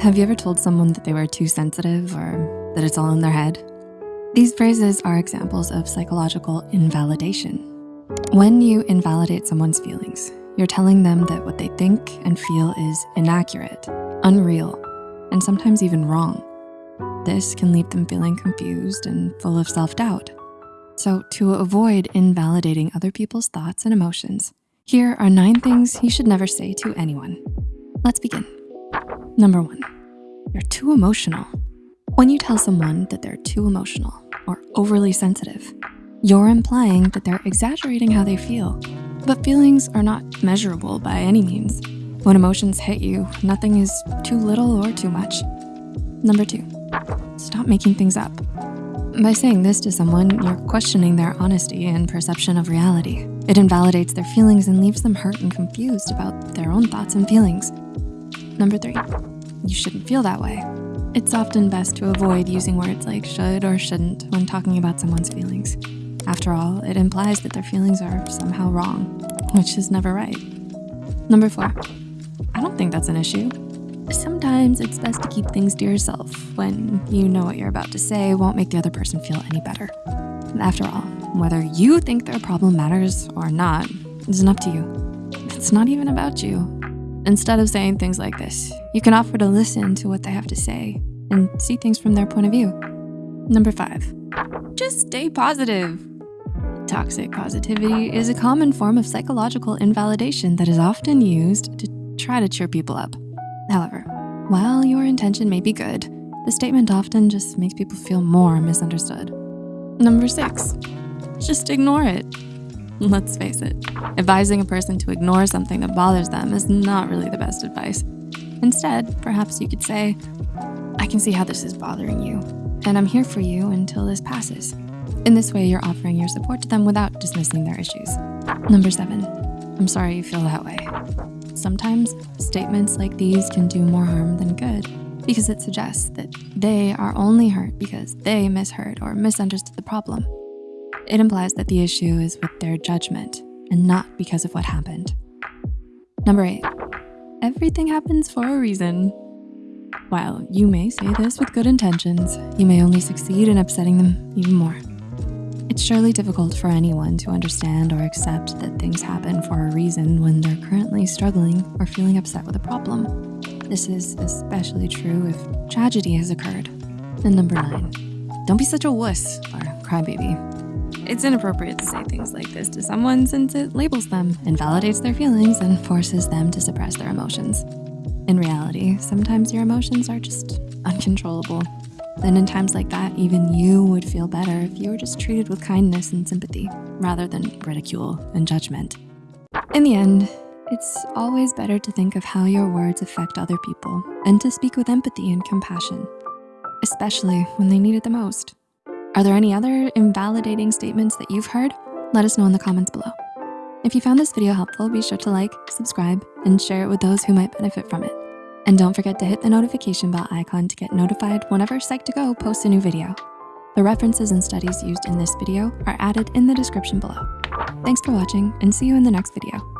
Have you ever told someone that they were too sensitive or that it's all in their head? These phrases are examples of psychological invalidation. When you invalidate someone's feelings, you're telling them that what they think and feel is inaccurate, unreal, and sometimes even wrong. This can leave them feeling confused and full of self-doubt. So to avoid invalidating other people's thoughts and emotions, here are nine things you should never say to anyone. Let's begin. Number one, you're too emotional. When you tell someone that they're too emotional or overly sensitive, you're implying that they're exaggerating how they feel. But feelings are not measurable by any means. When emotions hit you, nothing is too little or too much. Number two, stop making things up. By saying this to someone, you're questioning their honesty and perception of reality. It invalidates their feelings and leaves them hurt and confused about their own thoughts and feelings. Number three, you shouldn't feel that way. It's often best to avoid using words like should or shouldn't when talking about someone's feelings. After all, it implies that their feelings are somehow wrong, which is never right. Number four, I don't think that's an issue. Sometimes it's best to keep things to yourself when you know what you're about to say won't make the other person feel any better. After all, whether you think their problem matters or not is up to you. It's not even about you. Instead of saying things like this, you can offer to listen to what they have to say and see things from their point of view. Number five, just stay positive. Toxic positivity is a common form of psychological invalidation that is often used to try to cheer people up. However, while your intention may be good, the statement often just makes people feel more misunderstood. Number six, just ignore it. Let's face it, advising a person to ignore something that bothers them is not really the best advice. Instead, perhaps you could say, I can see how this is bothering you, and I'm here for you until this passes. In this way, you're offering your support to them without dismissing their issues. Number seven, I'm sorry you feel that way. Sometimes statements like these can do more harm than good because it suggests that they are only hurt because they misheard or misunderstood the problem. It implies that the issue is with their judgment and not because of what happened. Number eight, everything happens for a reason. While you may say this with good intentions, you may only succeed in upsetting them even more. It's surely difficult for anyone to understand or accept that things happen for a reason when they're currently struggling or feeling upset with a problem. This is especially true if tragedy has occurred. And number nine, don't be such a wuss or crybaby. It's inappropriate to say things like this to someone since it labels them, invalidates their feelings, and forces them to suppress their emotions. In reality, sometimes your emotions are just uncontrollable. And in times like that, even you would feel better if you were just treated with kindness and sympathy rather than ridicule and judgment. In the end, it's always better to think of how your words affect other people and to speak with empathy and compassion, especially when they need it the most. Are there any other invalidating statements that you've heard? Let us know in the comments below. If you found this video helpful, be sure to like, subscribe, and share it with those who might benefit from it. And don't forget to hit the notification bell icon to get notified whenever Psych2Go posts a new video. The references and studies used in this video are added in the description below. Thanks for watching and see you in the next video.